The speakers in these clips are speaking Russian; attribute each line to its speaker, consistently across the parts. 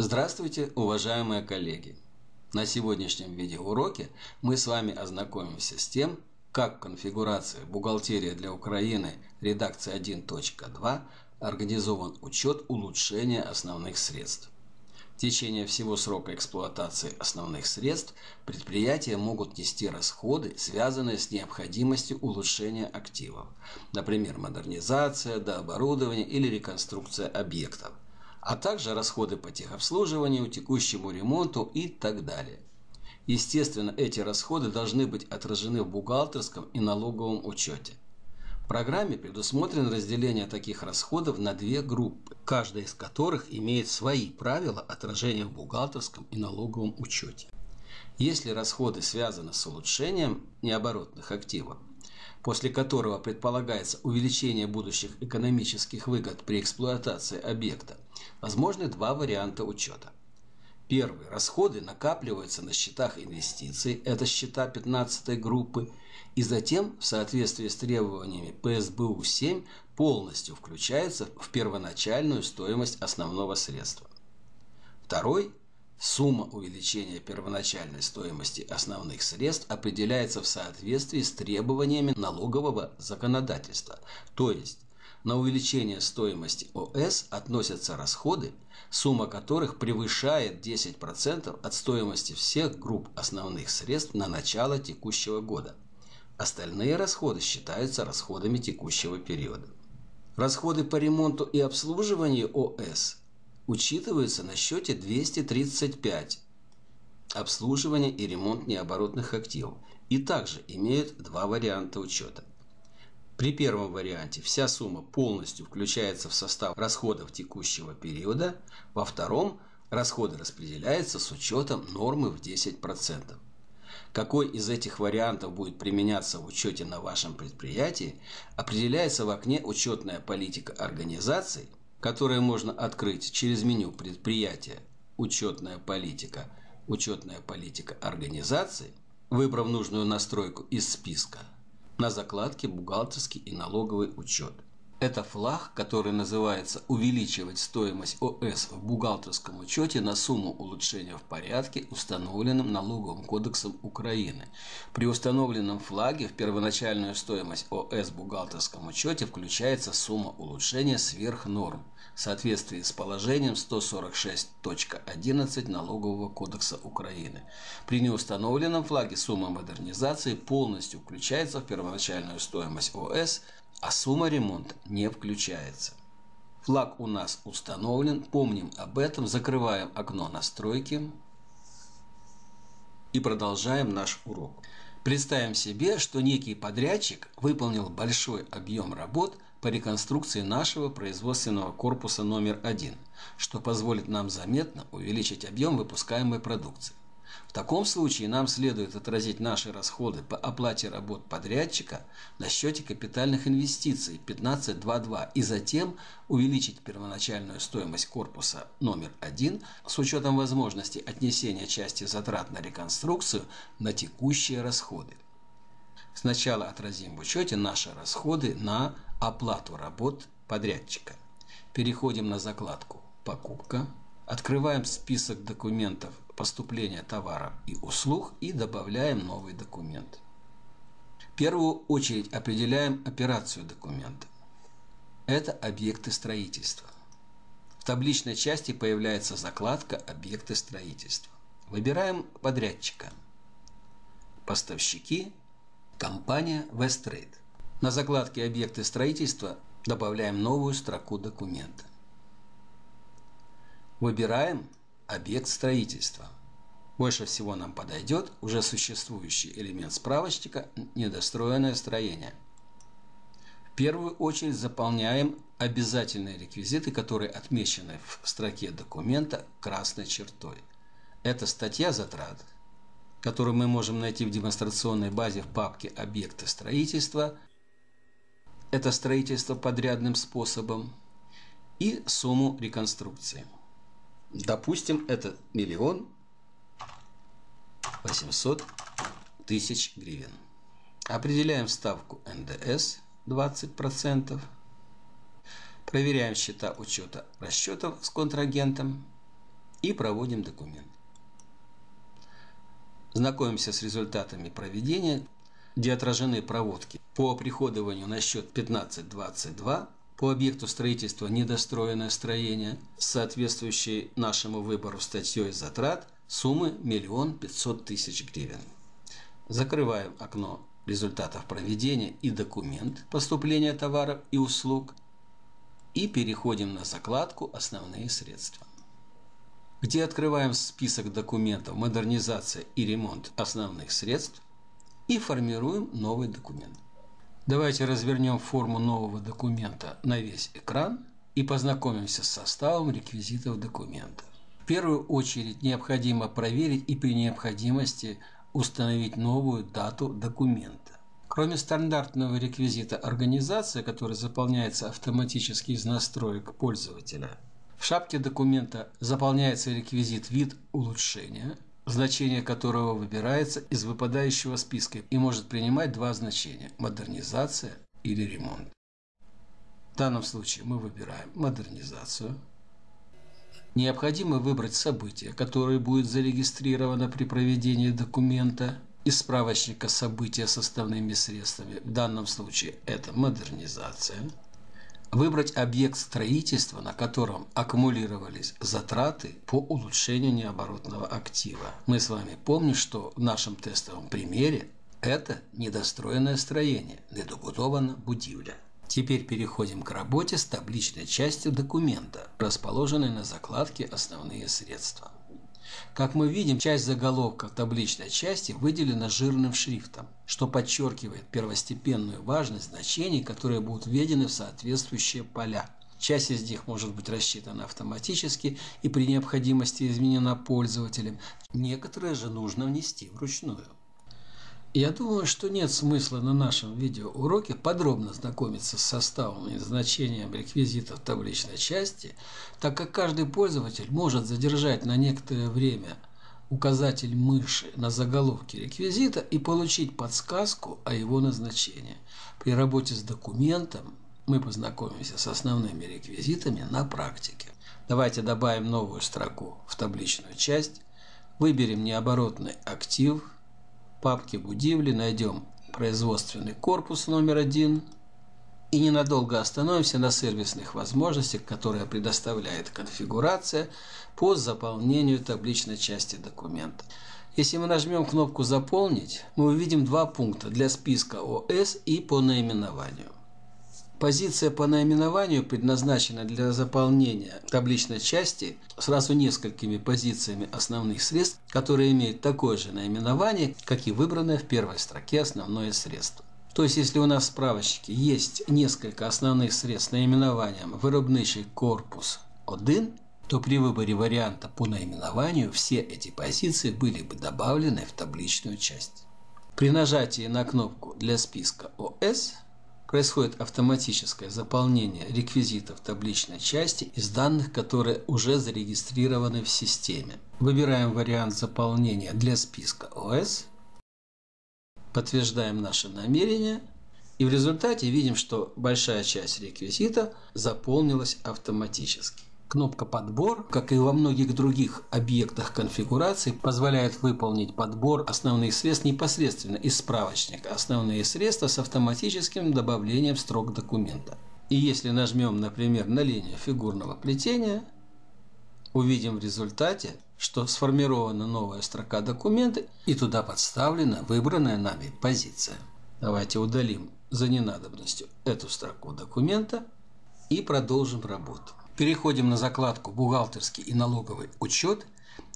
Speaker 1: Здравствуйте, уважаемые коллеги! На сегодняшнем видеоуроке мы с вами ознакомимся с тем, как в конфигурации «Бухгалтерия для Украины» редакция 1.2 организован учет улучшения основных средств. В течение всего срока эксплуатации основных средств предприятия могут нести расходы, связанные с необходимостью улучшения активов, например, модернизация, дооборудование или реконструкция объектов – а также расходы по техобслуживанию, текущему ремонту и так далее. Естественно, эти расходы должны быть отражены в бухгалтерском и налоговом учете. В программе предусмотрено разделение таких расходов на две группы, каждая из которых имеет свои правила отражения в бухгалтерском и налоговом учете. Если расходы связаны с улучшением необоротных активов, после которого предполагается увеличение будущих экономических выгод при эксплуатации объекта, возможны два варианта учета. Первый. Расходы накапливаются на счетах инвестиций, это счета 15 группы, и затем, в соответствии с требованиями ПСБУ-7, полностью включаются в первоначальную стоимость основного средства. Второй Сумма увеличения первоначальной стоимости основных средств определяется в соответствии с требованиями налогового законодательства, то есть на увеличение стоимости ОС относятся расходы, сумма которых превышает 10% от стоимости всех групп основных средств на начало текущего года. Остальные расходы считаются расходами текущего периода. Расходы по ремонту и обслуживанию ОС учитываются на счете 235 обслуживание и ремонт необоротных активов и также имеют два варианта учета. При первом варианте вся сумма полностью включается в состав расходов текущего периода, во втором расходы распределяются с учетом нормы в 10%. Какой из этих вариантов будет применяться в учете на вашем предприятии, определяется в окне «Учетная политика организации» которое можно открыть через меню предприятия «Учетная политика», «Учетная политика организации», выбрав нужную настройку из списка, на закладке «Бухгалтерский и налоговый учет». Это флаг, который называется «Увеличивать стоимость ОС в бухгалтерском учете на сумму улучшения в порядке, установленным налоговым кодексом Украины». При установленном флаге в первоначальную стоимость ОС в бухгалтерском учете включается сумма улучшения сверх норм в соответствии с положением 146.11 Налогового кодекса Украины. При неустановленном флаге сумма модернизации полностью включается в первоначальную стоимость ОС а сумма ремонта не включается. Флаг у нас установлен, помним об этом, закрываем окно настройки и продолжаем наш урок. Представим себе, что некий подрядчик выполнил большой объем работ по реконструкции нашего производственного корпуса номер один, что позволит нам заметно увеличить объем выпускаемой продукции. В таком случае нам следует отразить наши расходы по оплате работ подрядчика на счете капитальных инвестиций 15.2.2 и затем увеличить первоначальную стоимость корпуса номер 1 с учетом возможности отнесения части затрат на реконструкцию на текущие расходы. Сначала отразим в учете наши расходы на оплату работ подрядчика. Переходим на закладку «Покупка», Открываем список документов поступления товаров и услуг и добавляем новый документ. В первую очередь определяем операцию документа. Это объекты строительства. В табличной части появляется закладка «Объекты строительства». Выбираем подрядчика. Поставщики. Компания Westtrade. На закладке «Объекты строительства» добавляем новую строку документа. Выбираем объект строительства. Больше всего нам подойдет уже существующий элемент справочника «Недостроенное строение». В первую очередь заполняем обязательные реквизиты, которые отмечены в строке документа красной чертой. Это статья затрат, которую мы можем найти в демонстрационной базе в папке «Объекты строительства». Это строительство подрядным способом и сумму реконструкции. Допустим, это миллион восемьсот тысяч гривен. Определяем ставку НДС 20%. Проверяем счета учета расчетов с контрагентом. и проводим документ. Знакомимся с результатами проведения, где отражены проводки по оприходованию на счет 1522 по объекту строительства недостроенное строение соответствующей нашему выбору статьей затрат суммы 1 500 тысяч гривен. Закрываем окно результатов проведения и документ поступления товаров и услуг и переходим на закладку «Основные средства», где открываем список документов «Модернизация и ремонт основных средств» и формируем новый документ. Давайте развернем форму нового документа на весь экран и познакомимся с составом реквизитов документа. Первую очередь необходимо проверить и при необходимости установить новую дату документа. Кроме стандартного реквизита организации, который заполняется автоматически из настроек пользователя, в шапке документа заполняется реквизит «Вид улучшения», значение которого выбирается из выпадающего списка и может принимать два значения – модернизация или ремонт. В данном случае мы выбираем модернизацию. Необходимо выбрать событие, которое будет зарегистрировано при проведении документа из справочника события составными средствами. В данном случае это модернизация – Выбрать объект строительства, на котором аккумулировались затраты по улучшению необоротного актива. Мы с вами помним, что в нашем тестовом примере это недостроенное строение, недобудована будівля. Теперь переходим к работе с табличной частью документа, расположенной на закладке «Основные средства». Как мы видим, часть заголовка табличной части выделена жирным шрифтом, что подчеркивает первостепенную важность значений, которые будут введены в соответствующие поля. Часть из них может быть рассчитана автоматически и при необходимости изменена пользователем. Некоторые же нужно внести вручную. Я думаю, что нет смысла на нашем видеоуроке подробно знакомиться с составом и значением реквизитов табличной части, так как каждый пользователь может задержать на некоторое время указатель мыши на заголовке реквизита и получить подсказку о его назначении. При работе с документом мы познакомимся с основными реквизитами на практике. Давайте добавим новую строку в табличную часть, выберем необоротный актив – папке Будивли найдем производственный корпус номер один и ненадолго остановимся на сервисных возможностях, которые предоставляет конфигурация по заполнению табличной части документа. Если мы нажмем кнопку «Заполнить», мы увидим два пункта для списка ОС и по наименованию. Позиция по наименованию предназначена для заполнения табличной части сразу несколькими позициями основных средств, которые имеют такое же наименование, как и выбранное в первой строке основное средство. То есть, если у нас в справочнике есть несколько основных средств с наименованием «Виробничий корпус 1», то при выборе варианта по наименованию все эти позиции были бы добавлены в табличную часть. При нажатии на кнопку для списка ОС происходит автоматическое заполнение реквизитов табличной части из данных, которые уже зарегистрированы в системе. Выбираем вариант заполнения для списка ОС, подтверждаем наше намерение и в результате видим, что большая часть реквизита заполнилась автоматически. Кнопка «Подбор», как и во многих других объектах конфигурации, позволяет выполнить подбор основных средств непосредственно из справочника «Основные средства» с автоматическим добавлением строк документа. И если нажмем, например, на линию фигурного плетения, увидим в результате, что сформирована новая строка документа и туда подставлена выбранная нами позиция. Давайте удалим за ненадобностью эту строку документа и продолжим работу. Переходим на закладку «Бухгалтерский и налоговый учет»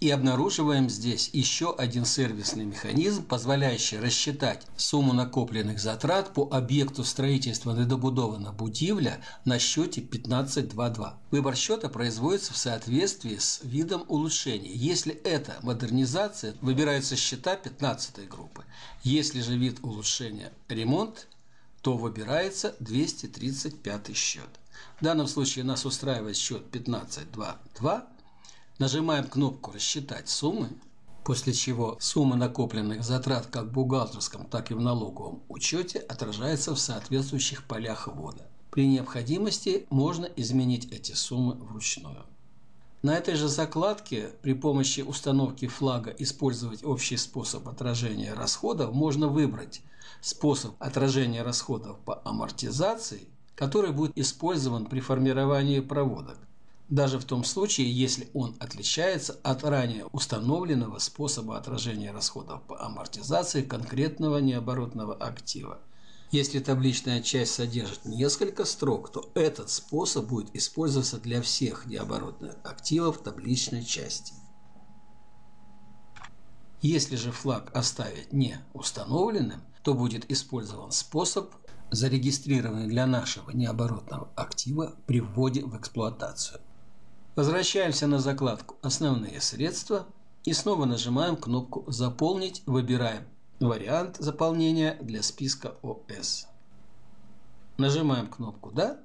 Speaker 1: и обнаруживаем здесь еще один сервисный механизм, позволяющий рассчитать сумму накопленных затрат по объекту строительства недобудована будивля на счете 15.2.2. Выбор счета производится в соответствии с видом улучшения. Если это модернизация, выбираются счета 15 группы. Если же вид улучшения ремонт, то выбирается 235 счет. В данном случае нас устраивает счет 15.2.2. Нажимаем кнопку «Рассчитать суммы», после чего сумма накопленных затрат как в бухгалтерском, так и в налоговом учете отражается в соответствующих полях ввода. При необходимости можно изменить эти суммы вручную. На этой же закладке при помощи установки флага «Использовать общий способ отражения расходов» можно выбрать способ отражения расходов по амортизации, который будет использован при формировании проводок, даже в том случае, если он отличается от ранее установленного способа отражения расходов по амортизации конкретного необоротного актива. Если табличная часть содержит несколько строк, то этот способ будет использоваться для всех необоротных активов табличной части. Если же флаг оставить не установленным, то будет использован способ, зарегистрированный для нашего необоротного актива при вводе в эксплуатацию. Возвращаемся на закладку «Основные средства» и снова нажимаем кнопку «Заполнить», выбираем вариант заполнения для списка ОС. Нажимаем кнопку «Да»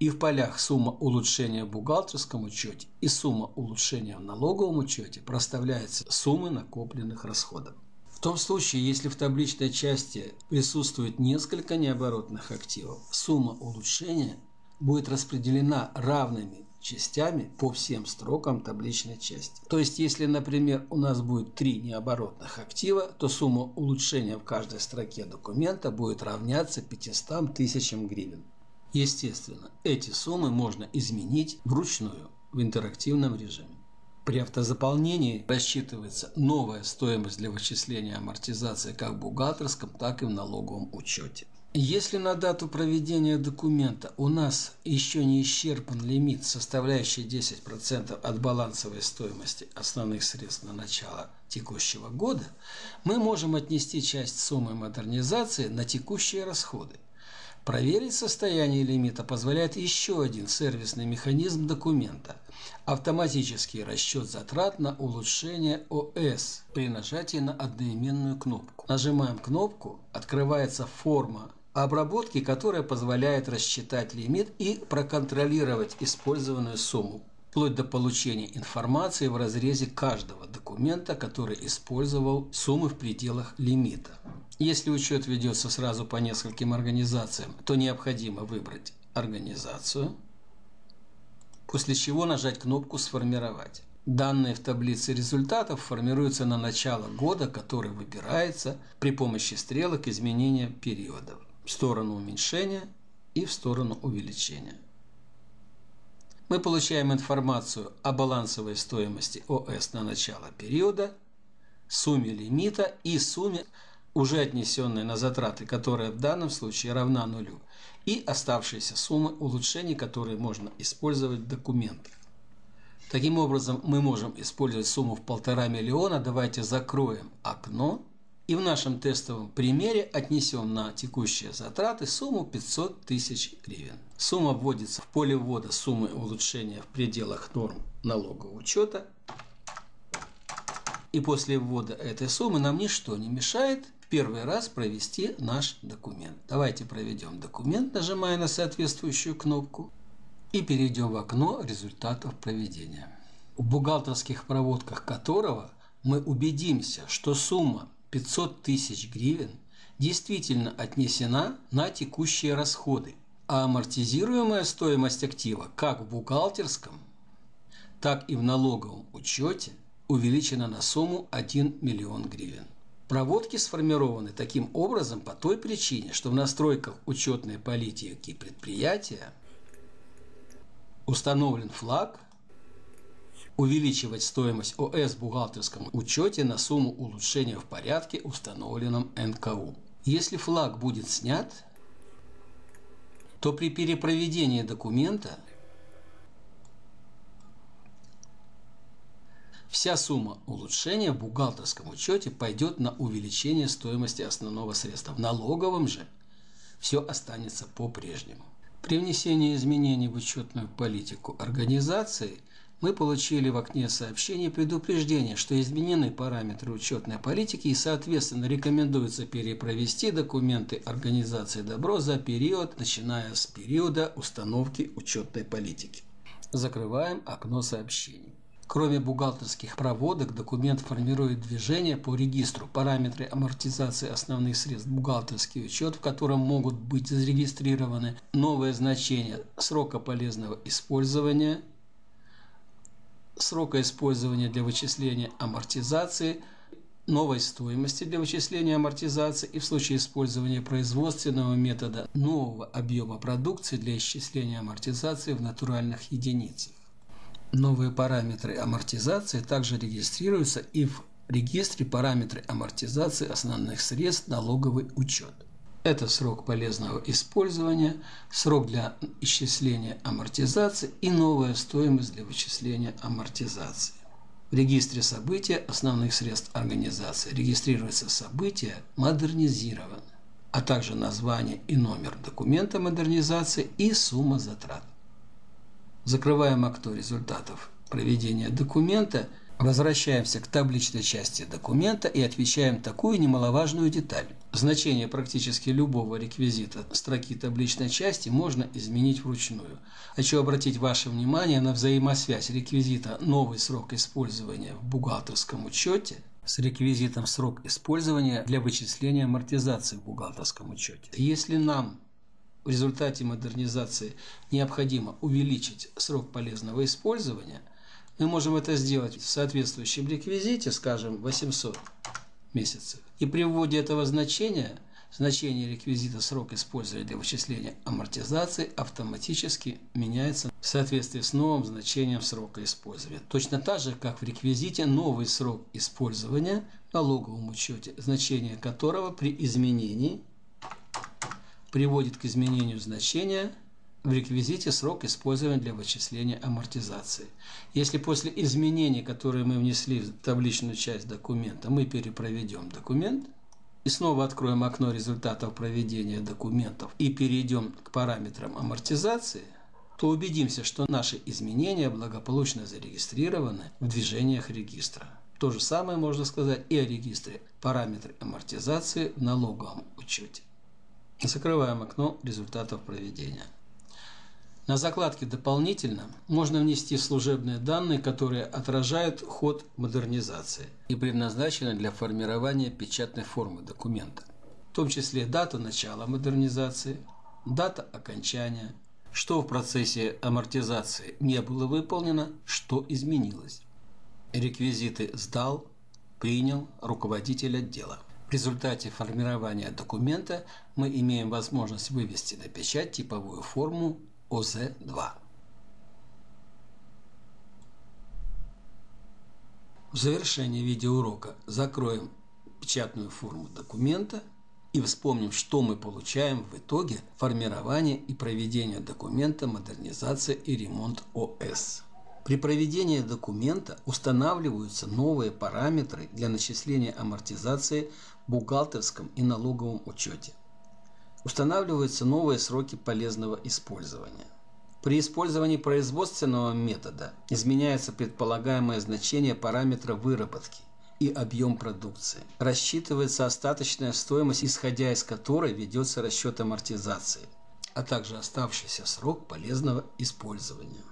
Speaker 1: и в полях «Сумма улучшения в бухгалтерском учете» и «Сумма улучшения в налоговом учете» проставляются суммы накопленных расходов. Том случае, если в табличной части присутствует несколько необоротных активов, сумма улучшения будет распределена равными частями по всем строкам табличной части. То есть, если, например, у нас будет три необоротных актива, то сумма улучшения в каждой строке документа будет равняться 500 тысячам гривен. Естественно, эти суммы можно изменить вручную в интерактивном режиме. При автозаполнении рассчитывается новая стоимость для вычисления амортизации как в бухгалтерском, так и в налоговом учете. Если на дату проведения документа у нас еще не исчерпан лимит, составляющий 10% от балансовой стоимости основных средств на начало текущего года, мы можем отнести часть суммы модернизации на текущие расходы. Проверить состояние лимита позволяет еще один сервисный механизм документа – автоматический расчет затрат на улучшение ОС при нажатии на одноименную кнопку. Нажимаем кнопку, открывается форма обработки, которая позволяет рассчитать лимит и проконтролировать использованную сумму, вплоть до получения информации в разрезе каждого документа, который использовал суммы в пределах лимита. Если учет ведется сразу по нескольким организациям, то необходимо выбрать организацию, после чего нажать кнопку «Сформировать». Данные в таблице результатов формируются на начало года, который выбирается при помощи стрелок изменения периодов в сторону уменьшения и в сторону увеличения. Мы получаем информацию о балансовой стоимости ОС на начало периода, сумме лимита и сумме, уже отнесенной на затраты, которая в данном случае равна нулю, и оставшиеся суммы улучшений, которые можно использовать в документах. Таким образом, мы можем использовать сумму в полтора миллиона. Давайте закроем окно и в нашем тестовом примере отнесем на текущие затраты сумму 500 тысяч гривен. Сумма вводится в поле ввода суммы улучшения в пределах норм налогового учета. И после ввода этой суммы нам ничто не мешает первый раз провести наш документ. Давайте проведем документ, нажимая на соответствующую кнопку. И перейдем в окно результатов проведения. В бухгалтерских проводках которого мы убедимся, что сумма 500 тысяч гривен действительно отнесена на текущие расходы, а амортизируемая стоимость актива как в бухгалтерском, так и в налоговом учете увеличена на сумму 1 миллион гривен. Проводки сформированы таким образом по той причине, что в настройках учетной политики предприятия установлен флаг увеличивать стоимость ОС в бухгалтерском учете на сумму улучшения в порядке, установленном НКУ. Если флаг будет снят, то при перепроведении документа вся сумма улучшения в бухгалтерском учете пойдет на увеличение стоимости основного средства. В налоговом же все останется по-прежнему. При внесении изменений в учетную политику организации – мы получили в окне сообщений предупреждение, что изменены параметры учетной политики и, соответственно, рекомендуется перепровести документы организации «Добро» за период, начиная с периода установки учетной политики. Закрываем окно сообщений. Кроме бухгалтерских проводок, документ формирует движение по регистру, параметры амортизации основных средств, бухгалтерский учет, в котором могут быть зарегистрированы новые значения срока полезного использования срока использования для вычисления амортизации, новой стоимости для вычисления амортизации и в случае использования производственного метода нового объема продукции для исчисления амортизации в натуральных единицах. Новые параметры амортизации также регистрируются и в регистре параметры амортизации основных средств налоговый учет. Это срок полезного использования, срок для исчисления амортизации и новая стоимость для вычисления амортизации. В регистре события основных средств организации регистрируется событие модернизировано, а также название и номер документа модернизации и сумма затрат. Закрываем окно результатов проведения документа – Возвращаемся к табличной части документа и отвечаем такую немаловажную деталь. Значение практически любого реквизита строки табличной части можно изменить вручную. Хочу обратить ваше внимание на взаимосвязь реквизита «Новый срок использования» в бухгалтерском учете с реквизитом «Срок использования» для вычисления амортизации в бухгалтерском учете. Если нам в результате модернизации необходимо увеличить срок полезного использования – мы можем это сделать в соответствующем реквизите, скажем, 800 месяцев. И при вводе этого значения, значение реквизита срок использования для вычисления амортизации автоматически меняется в соответствии с новым значением срока использования. Точно так же, как в реквизите новый срок использования в налоговом учете, значение которого при изменении приводит к изменению значения – в реквизите срок использования для вычисления амортизации. Если после изменений, которые мы внесли в табличную часть документа, мы перепроведем документ и снова откроем окно результатов проведения документов и перейдем к параметрам амортизации, то убедимся, что наши изменения благополучно зарегистрированы в движениях регистра. То же самое можно сказать и о регистре параметры амортизации в налоговом учете. Закрываем окно результатов проведения. На закладке «Дополнительно» можно внести служебные данные, которые отражают ход модернизации и предназначены для формирования печатной формы документа, в том числе дата начала модернизации, дата окончания, что в процессе амортизации не было выполнено, что изменилось. Реквизиты сдал, принял руководитель отдела. Результате формирования документа мы имеем возможность вывести на печать типовую форму ОЗ-2. В завершении видеоурока закроем печатную форму документа и вспомним, что мы получаем в итоге формирования и проведения документа модернизация и ремонт ОС. При проведении документа устанавливаются новые параметры для начисления амортизации бухгалтерском и налоговом учете – Устанавливаются новые сроки полезного использования. При использовании производственного метода изменяется предполагаемое значение параметра выработки и объем продукции. Рассчитывается остаточная стоимость, исходя из которой ведется расчет амортизации, а также оставшийся срок полезного использования.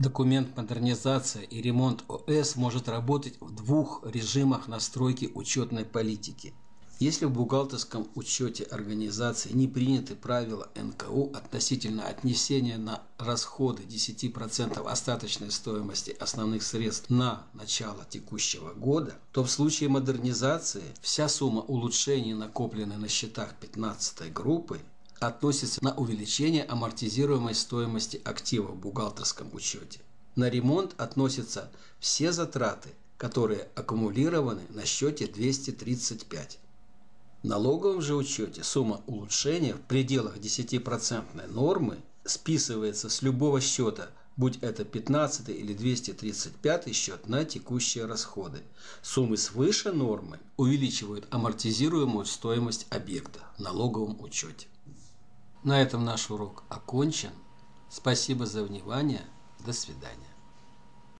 Speaker 1: Документ модернизация и ремонт ОС может работать в двух режимах настройки учетной политики – если в бухгалтерском учете организации не приняты правила НКУ относительно отнесения на расходы 10% остаточной стоимости основных средств на начало текущего года, то в случае модернизации вся сумма улучшений, накопленной на счетах 15 группы, относится на увеличение амортизируемой стоимости актива в бухгалтерском учете. На ремонт относятся все затраты, которые аккумулированы на счете 235. В налоговом же учете сумма улучшения в пределах 10% нормы списывается с любого счета, будь это 15 или 235 счет на текущие расходы. Суммы свыше нормы увеличивают амортизируемую стоимость объекта в налоговом учете. На этом наш урок окончен. Спасибо за внимание. До свидания.